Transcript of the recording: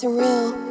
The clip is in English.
surreal.